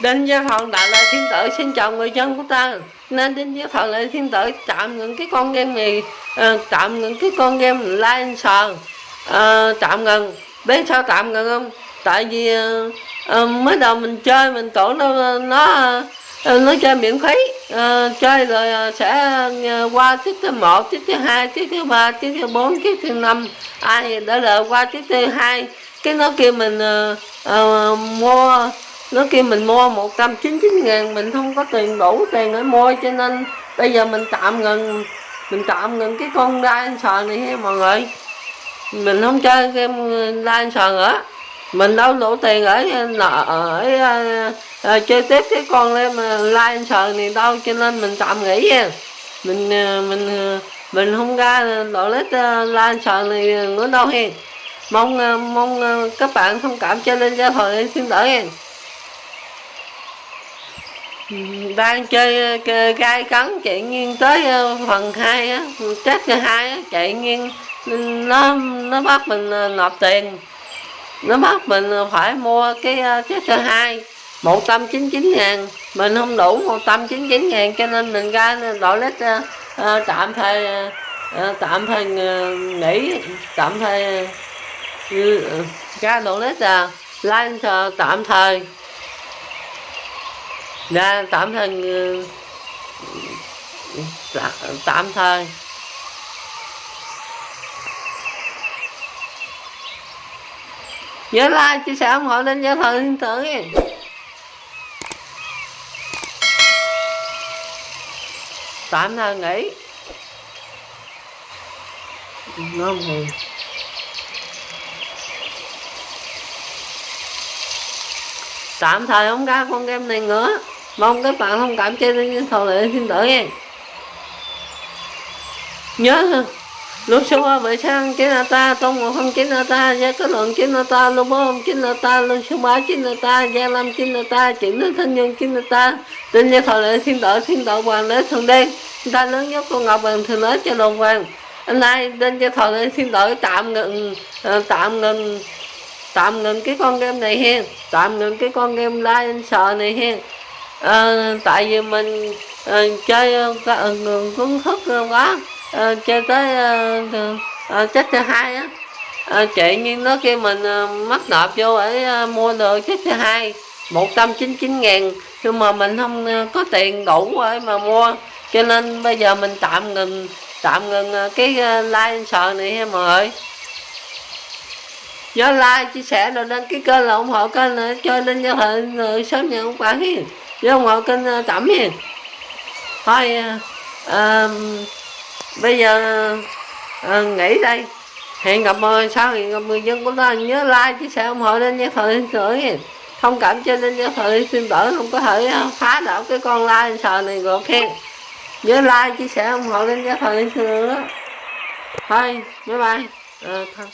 Đinh Gia Thần Đại lễ Thiên Tử xin chào người dân của ta. Nên Đinh Gia Thần Đại Thiên Tử tạm ngừng cái con game này ờ, uh, Tạm ngừng cái con game Lion Sờ uh, Tạm ngừng. Biết sao tạm ngừng không? Tại vì uh, mới đầu mình chơi mình tưởng nó nó ờ, nó chơi miễn phí. Uh, chơi rồi sẽ qua tiết thứ một tiết thứ hai tiết thứ ba tiết thứ bốn tiết thứ năm. Ai đã lợi qua tiết thứ hai cái nó kêu mình uh, uh, mua nó kêu mình mua 199 ngàn mình không có tiền đủ tiền để mua cho nên bây giờ mình tạm ngừng mình tạm ngừng cái con đai này nha mọi người. Mình không chơi game đai nữa. Mình đâu đủ tiền ở nợ ở, ở, ở chơi tiếp cái con lên mà like này đâu cho nên mình tạm nghỉ nha mình ờ, mình ờ, mình không ra đổ lít like này nữa đâu hen mong ờ, mong các bạn thông cảm cho lên gia thời xin đỡ nha đang chơi gai cắn chạy nghiêng tới ờ, phần hai á chết hai á chạy nghiêng. Nó nó bắt mình ờ, nộp tiền. Nó bắt mình ờ, phải mua cái chết thứ hai 199 ngàn. Mình không đủ 199 ngàn cho nên mình ra đổi lít uh, tạm thời uh, tạm thời uh, nghỉ tạm thời uh, ra đổi lít à lên tạm thời. Dạ, ra tám thời ừ, dạ, tám thân thời. Nhớ like, chia sẻ ủng hộ lên giao thời thiên tử. Tám thời nghỉ. Nó buồn tạm thời không ra con game này nữa mong các bạn thông cảm cho nên thọ lệ xin lỗi nha. Nhớ lúc số bảy sang chín ta tông một không chín ta, gia có lượng chín ta luôn bốn không chín ta luôn số ba chín ta, gia năm chín ta chuyển đến thân nhân chín ta. Tin gia thọ lệ xin lỗi xin lỗi hoàng lễ thường đen ta lớn nhất con ngọc vàng thường nói cho đồng vàng anh nay tên cho thọ lệ xin lỗi, tạm ngừng ờ, tạm ngừng tạm ngừng cái con game này hen. Tạm ngừng cái con game like sợ này hen à, tại vì mình à, chơi ờ, cuốn thức quá à, chơi tới à, à, chết thứ hai á. À, chị nhưng nó kêu mình à, mắc nộp vô để à, mua được chết thứ hai. 199 ngàn. Nhưng mà mình không có tiền đủ để mà mua. Cho nên bây giờ mình tạm ngừng tạm ngừng cái live sợ này em mọi người nhớ like chia sẻ rồi đăng ký kênh là ủng hộ kênh nữa cho nên cho thời sớm nhận ông bạn hiền với ủng hộ kênh ờ, tẩm hiền. Thôi à, bây giờ à, nghỉ đây. Hẹn gặp mọi sau hẹn gặp người dân của ta nhớ like chia sẻ ủng hộ lên cho thời sửa hiền. Thông cảm cho nên cho thời xin đỡ không có thể ờ, phá đảo cái con like sờ này rồi khen nhớ like chia sẻ ủng hộ lên cho thời sửa thôi bye bye. À, thôi.